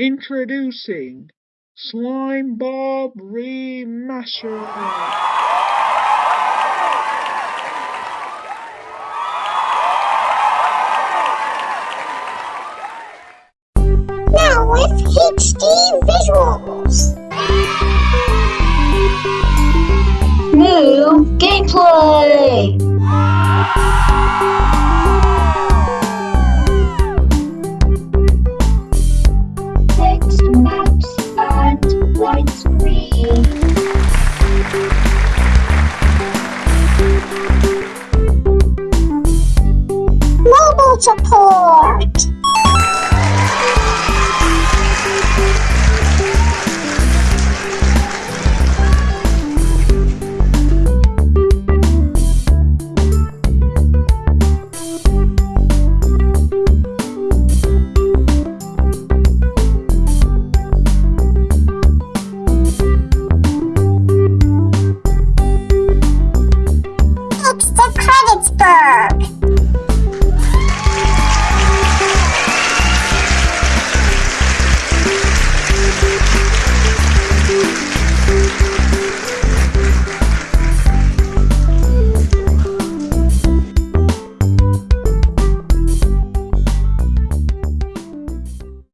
Introducing Slime Bob Remastered. Now with HD visuals. New gameplay! ฉั